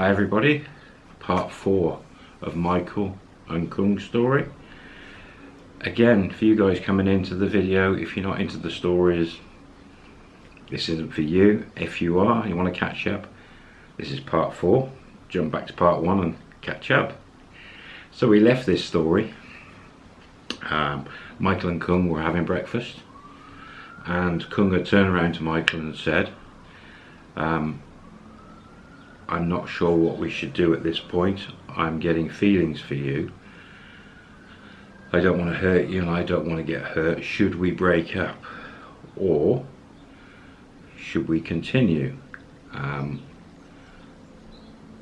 Hi everybody, part four of Michael and Kung's story. Again, for you guys coming into the video, if you're not into the stories, this isn't for you. If you are, you want to catch up, this is part four. Jump back to part one and catch up. So we left this story. Um, Michael and Kung were having breakfast and Kung had turned around to Michael and said, um, I'm not sure what we should do at this point. I'm getting feelings for you. I don't want to hurt you and I don't want to get hurt. Should we break up? Or should we continue? Um,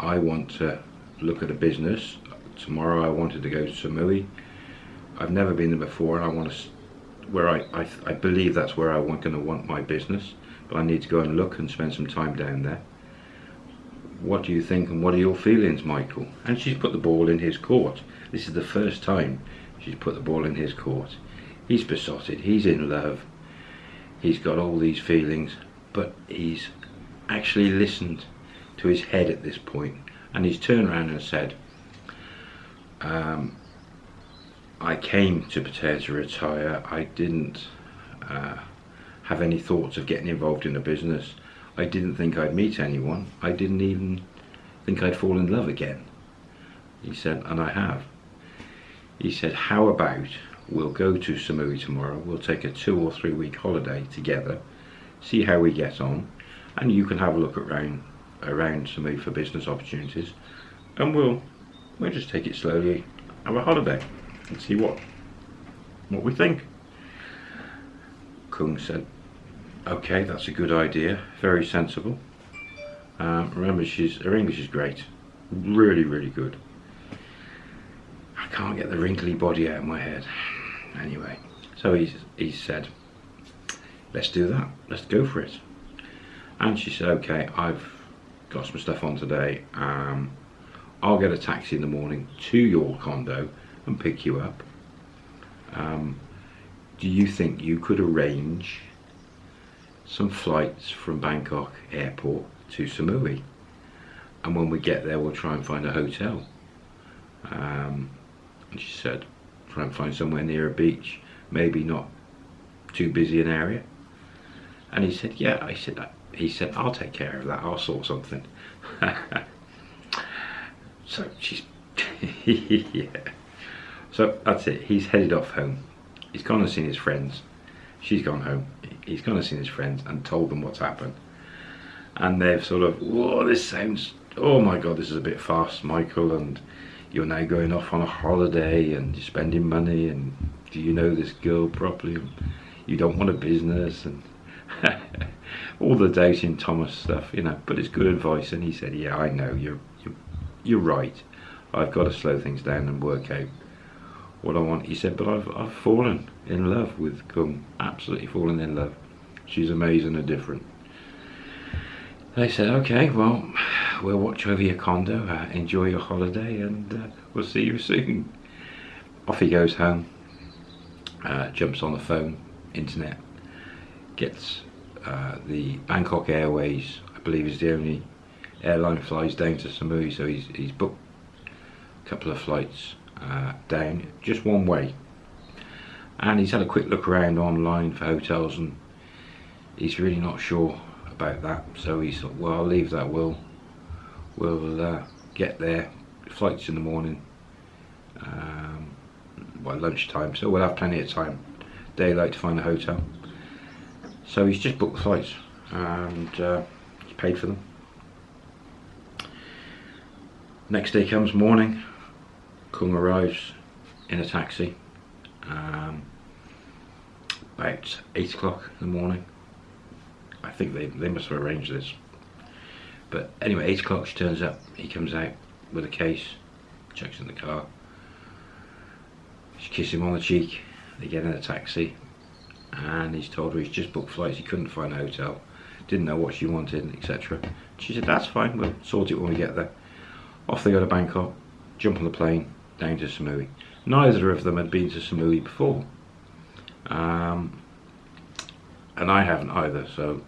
I want to look at a business. Tomorrow I wanted to go to Samui. I've never been there before and I want to, where I, I, I believe that's where I want going to want my business. But I need to go and look and spend some time down there what do you think and what are your feelings, Michael? And she's put the ball in his court. This is the first time she's put the ball in his court. He's besotted, he's in love, he's got all these feelings, but he's actually listened to his head at this point and he's turned around and said, um, I came to Pattaya to retire, I didn't uh, have any thoughts of getting involved in a business. I didn't think I'd meet anyone. I didn't even think I'd fall in love again. He said, and I have. He said, how about we'll go to Samui tomorrow, we'll take a two or three week holiday together, see how we get on, and you can have a look around around Samui for business opportunities, and we'll we'll just take it slowly, have a holiday, and see what what we think. Kung said, okay that's a good idea. Very sensible. Um, remember she's her English is great. Really really good. I can't get the wrinkly body out of my head. Anyway so he's he said let's do that. Let's go for it. And she said okay I've got some stuff on today. Um, I'll get a taxi in the morning to your condo and pick you up. Um, do you think you could arrange some flights from Bangkok airport to Samui. And when we get there we'll try and find a hotel. Um, and she said try and find somewhere near a beach maybe not too busy an area. And he said yeah I said that he said I'll take care of that I'll sort something. So she's yeah. So that's it he's headed off home. He's gone and seen his friends. She's gone home he's gone and seen his friends and told them what's happened. And they've sort of whoa this sounds oh my god this is a bit fast Michael and you're now going off on a holiday and you're spending money and do you know this girl properly? You don't want a business and all the doubting Thomas stuff you know but it's good advice. And he said yeah I know you're you're, you're right. I've got to slow things down and work out what I want. He said, but I've, I've fallen in love with Kung, absolutely fallen in love. She's amazing and different. They said, okay, well, we'll watch over your condo, uh, enjoy your holiday, and uh, we'll see you soon. Off he goes home, uh, jumps on the phone, internet, gets uh, the Bangkok Airways, I believe is the only airline flies down to Samui, so he's, he's booked a couple of flights uh, down just one way. And he's had a quick look around online for hotels and he's really not sure about that. So he thought well I'll leave that. We'll we'll uh, get there. Flights in the morning um, by lunchtime so we'll have plenty of time daylight to find a hotel. So he's just booked the flights and uh, he's paid for them. Next day comes morning Kung arrives in a taxi um, about 8 o'clock in the morning. I think they, they must have arranged this. But anyway, 8 o'clock she turns up, he comes out with a case, checks in the car. She kisses him on the cheek, they get in a taxi and he's told her he's just booked flights, he couldn't find a hotel, didn't know what she wanted, etc. She said, that's fine, we'll sort it when we get there. Off they go to Bangkok, jump on the plane, down to Samui. Neither of them had been to Samui before. Um, and I haven't either, so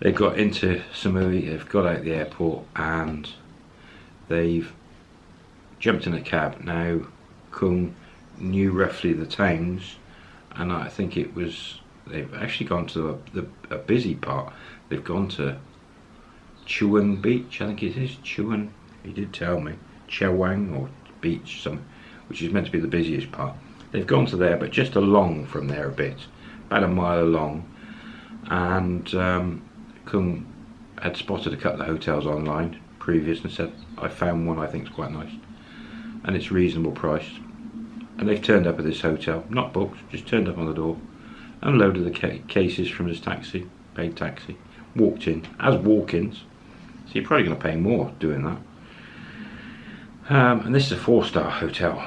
They've got into Samui, they've got out the airport and they've jumped in a cab. Now Kung knew roughly the towns and I think it was they've actually gone to the, a busy part they've gone to Chuan Beach I think it is Chuan he did tell me Chaweng or beach some which is meant to be the busiest part. They've gone to there but just along from there a bit about a mile along and um, Kung had spotted a couple of hotels online previous and said I found one I think is quite nice and it's reasonable priced and they've turned up at this hotel, not booked, just turned up on the door, unloaded the ca cases from his taxi, paid taxi, walked in, as walk-ins, so you're probably going to pay more doing that. Um, and this is a four-star hotel,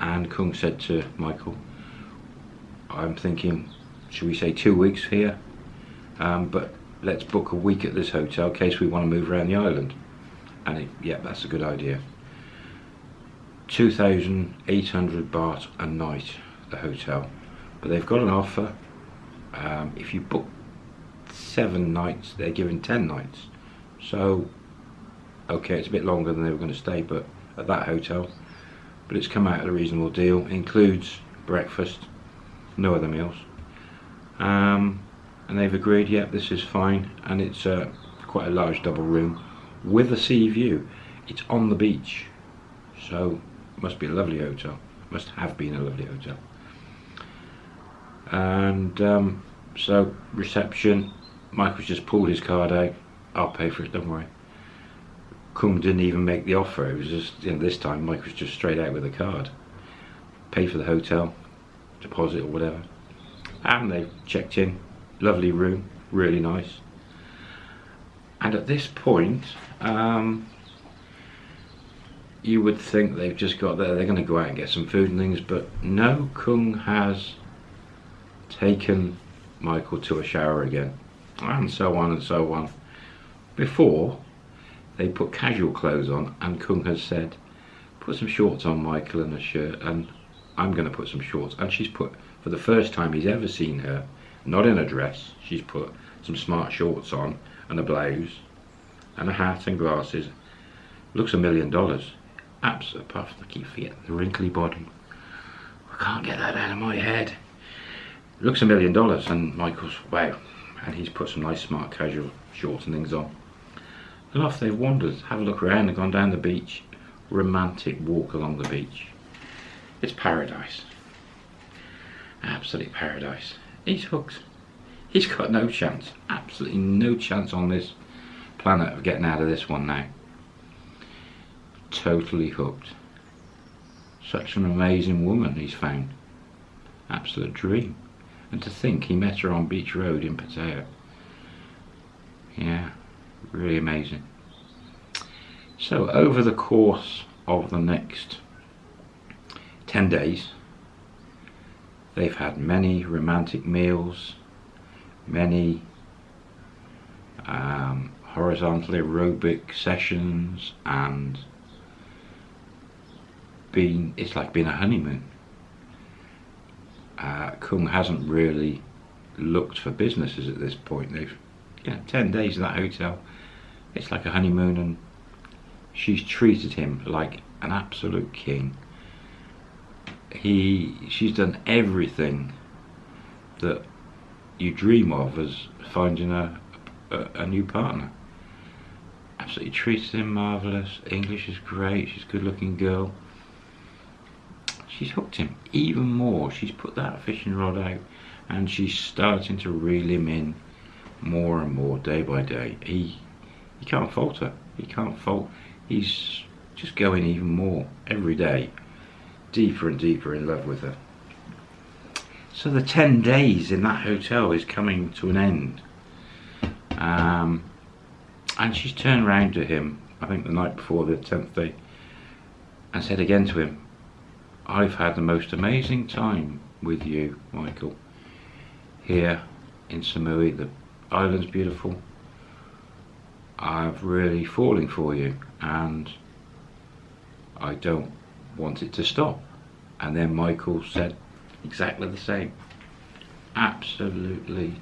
and Kung said to Michael, I'm thinking, should we say two weeks here, um, but let's book a week at this hotel in case we want to move around the island. And it, yeah, that's a good idea. 2,800 baht a night, the hotel. But they've got an offer. Um, if you book seven nights, they're giving 10 nights. So, okay, it's a bit longer than they were going to stay, but at that hotel. But it's come out at a reasonable deal. Includes breakfast, no other meals. Um, and they've agreed, yeah, this is fine. And it's uh, quite a large double room with a sea view. It's on the beach. So must be a lovely hotel. Must have been a lovely hotel. And um, so reception, Michael's just pulled his card out. I'll pay for it, don't worry. Kung didn't even make the offer. It was just, you know, this time Mike was just straight out with a card. Pay for the hotel, deposit or whatever. And they checked in. Lovely room, really nice. And at this point, um, you would think they've just got there, they're going to go out and get some food and things, but no, Kung has taken Michael to a shower again, and so on and so on. Before, they put casual clothes on, and Kung has said, put some shorts on, Michael, and a shirt, and I'm going to put some shorts. And she's put, for the first time he's ever seen her, not in a dress, she's put some smart shorts on, and a blouse, and a hat and glasses. Looks a million dollars absolute puff. I keep forgetting the wrinkly body. I can't get that out of my head. Looks a million dollars and Michael's, wow. And he's put some nice smart casual shorts and things on. And off they've wandered, have a look around and gone down the beach. Romantic walk along the beach. It's paradise. Absolute paradise. He's hooked. He's got no chance, absolutely no chance on this planet of getting out of this one now totally hooked. Such an amazing woman he's found. Absolute dream. And to think he met her on Beach Road in Pattaya. Yeah, really amazing. So over the course of the next 10 days, they've had many romantic meals, many um, horizontal aerobic sessions and been, it's like being a honeymoon. Uh, Kung hasn't really looked for businesses at this point. They've, you know, 10 days in that hotel, it's like a honeymoon and she's treated him like an absolute king. He, she's done everything that you dream of as finding a, a, a new partner. Absolutely treated him marvellous. English is great. She's a good looking girl she's hooked him even more. She's put that fishing rod out and she's starting to reel him in more and more day by day. He he can't falter. He can't fault. He's just going even more every day, deeper and deeper in love with her. So the 10 days in that hotel is coming to an end. Um, and she's turned round to him, I think the night before the 10th day, and said again to him, I've had the most amazing time with you, Michael, here in Samui. The island's beautiful. I'm really falling for you and I don't want it to stop. And then Michael said exactly the same. Absolutely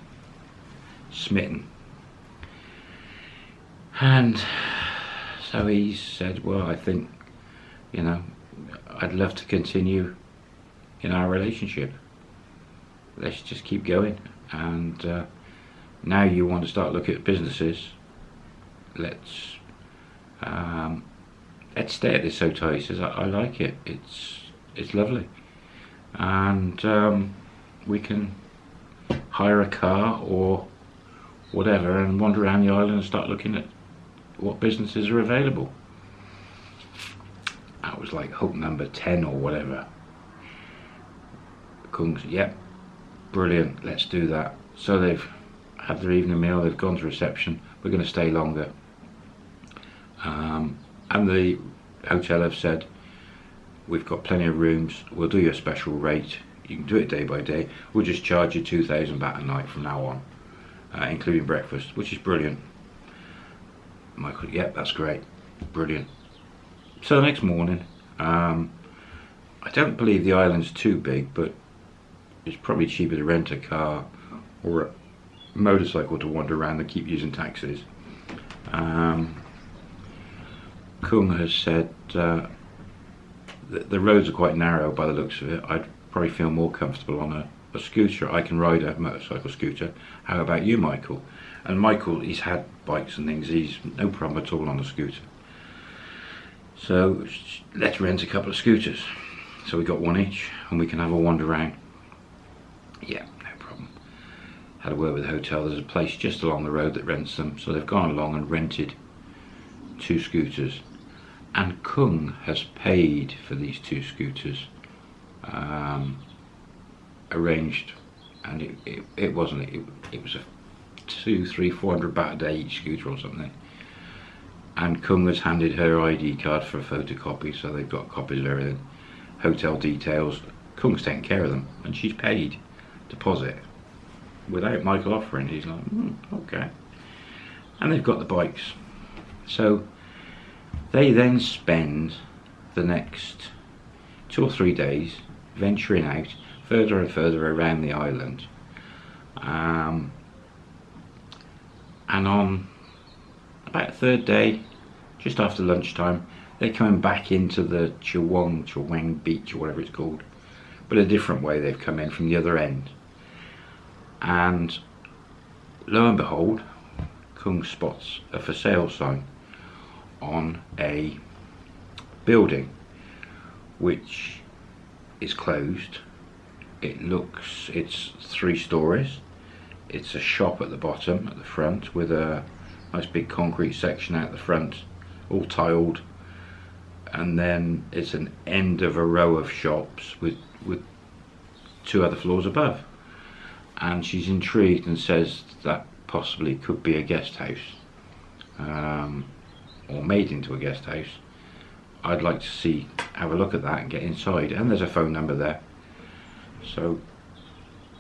smitten. And so he said, well, I think, you know, I'd love to continue in our relationship. Let's just keep going. And uh, now you want to start looking at businesses. Let's um, let's stay at this hotel. He says, I, I like it. It's it's lovely, and um, we can hire a car or whatever and wander around the island and start looking at what businesses are available. That was like hope number 10 or whatever. Kung said, yep, brilliant, let's do that. So they've had their evening meal, they've gone to reception, we're going to stay longer. Um, and the hotel have said, we've got plenty of rooms, we'll do you a special rate, you can do it day by day, we'll just charge you 2,000 baht a night from now on, uh, including breakfast, which is brilliant. Michael, yep, that's great, brilliant. So the next morning, um, I don't believe the island's too big, but it's probably cheaper to rent a car or a motorcycle to wander around than keep using taxis. Um, Kung has said uh, the roads are quite narrow by the looks of it. I'd probably feel more comfortable on a, a scooter. I can ride a motorcycle scooter. How about you, Michael? And Michael, he's had bikes and things. He's no problem at all on a scooter. So let's rent a couple of scooters. So we got one each and we can have a wander around. Yeah, no problem. Had a word with the hotel. There's a place just along the road that rents them. So they've gone along and rented two scooters. And Kung has paid for these two scooters. Um, arranged and it, it, it wasn't it, it was a two three four hundred baht a day each scooter or something. And Kung has handed her ID card for a photocopy so they've got copies of everything. Hotel details Kung's taking care of them and she's paid deposit without Michael offering. He's like mm, okay. And they've got the bikes. So they then spend the next two or three days venturing out further and further around the island. Um, and on about third day just after lunchtime they're coming back into the Chaweng, Chaweng beach or whatever it's called but a different way they've come in from the other end. And lo and behold Kung spots a for sale sign on a building which is closed. It looks it's three stories. It's a shop at the bottom at the front with a nice big concrete section out the front all tiled. And then it's an end of a row of shops with with two other floors above. And she's intrigued and says that possibly could be a guest house. Um, or made into a guest house I'd like to see have a look at that and get inside. And there's a phone number there. So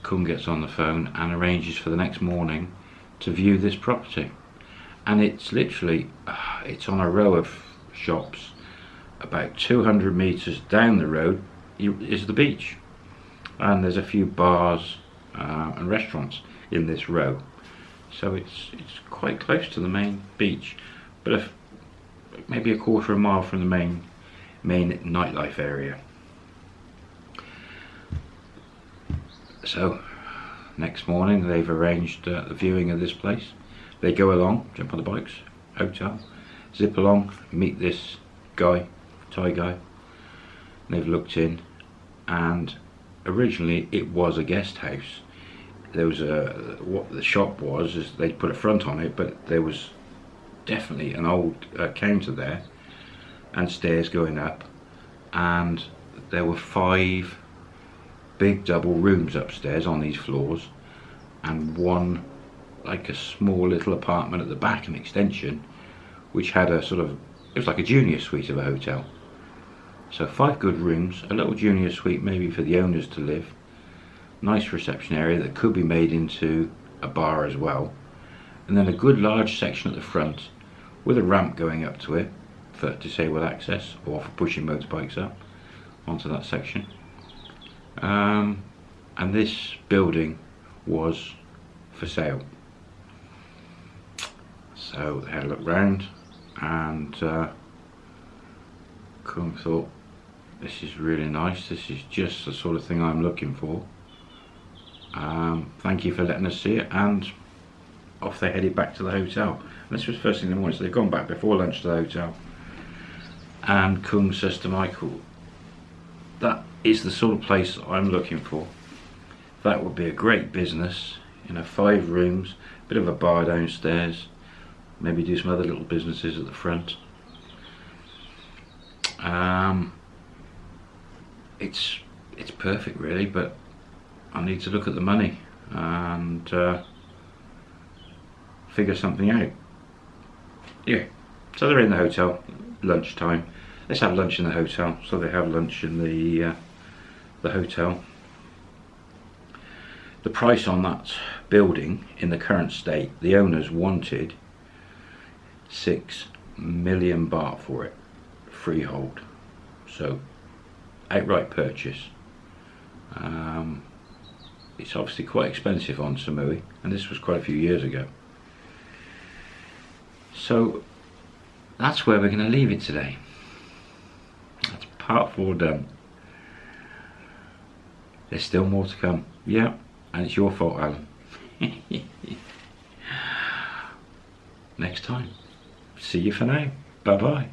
Kung gets on the phone and arranges for the next morning to view this property. And it's literally uh, it's on a row of shops about 200 meters down the road is the beach. And there's a few bars uh, and restaurants in this row. So it's it's quite close to the main beach. But if, maybe a quarter of a mile from the main main nightlife area. So next morning they've arranged uh, the viewing of this place. They go along jump on the bikes hotel zip along meet this guy Thai guy. They've looked in and originally it was a guest house. There was a what the shop was is they put a front on it but there was definitely an old uh, counter there and stairs going up and there were five big double rooms upstairs on these floors and one like a small little apartment at the back an extension which had a sort of it was like a junior suite of a hotel. So five good rooms a little junior suite maybe for the owners to live nice reception area that could be made into a bar as well and then a good large section at the front with a ramp going up to it for disabled access or for pushing motorbikes up onto that section um, and this building was for sale So they had a look round and uh, thought this is really nice. This is just the sort of thing I'm looking for. Um, thank you for letting us see it and off they headed back to the hotel. And this was first thing in the morning so they've gone back before lunch to the hotel and Kung says to Michael that is the sort of place I'm looking for. That would be a great business, you know, five rooms, a bit of a bar downstairs, maybe do some other little businesses at the front. Um, it's it's perfect really, but I need to look at the money and uh, figure something out. Yeah, so they're in the hotel, lunchtime. Let's have lunch in the hotel. So they have lunch in the uh, the hotel. The price on that building in the current state, the owners wanted six million baht for it, freehold. So outright purchase. Um, it's obviously quite expensive on Samui and this was quite a few years ago. So that's where we're going to leave it today. That's part four done. There's still more to come. Yeah, and it's your fault, Alan. Next time. See you for now. Bye bye.